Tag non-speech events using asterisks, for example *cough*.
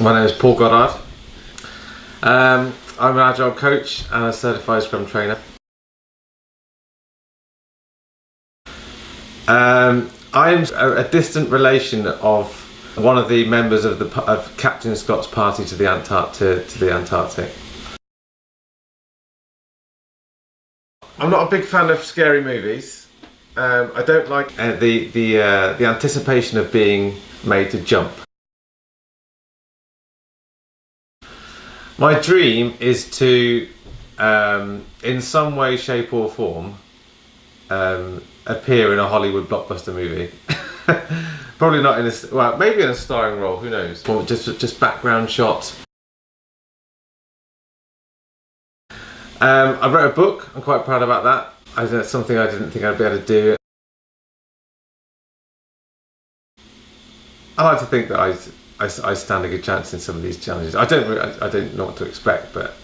My name is Paul Goddard. Um, I'm an Agile coach and a certified Scrum trainer. Um, I'm a, a, distant relation of one of the members of, the, of Captain Scott's party to the, Antart to, to the Antarctic. I'm not a big fan of scary movies. Um, I don't like uh, the, the, uh, the anticipation of being made to jump. My dream is to, um, in some way, shape or form, um, appear in a Hollywood blockbuster movie. *laughs* Probably not in a, well, maybe in a starring role, who knows. Or just, just background shots. Um, I wrote a book, I'm quite proud about that. I, that's something I didn't think I'd be able to do. I like to think that I I, I stand a good chance in some of these challenges. I don't I, I don't know what to expect, but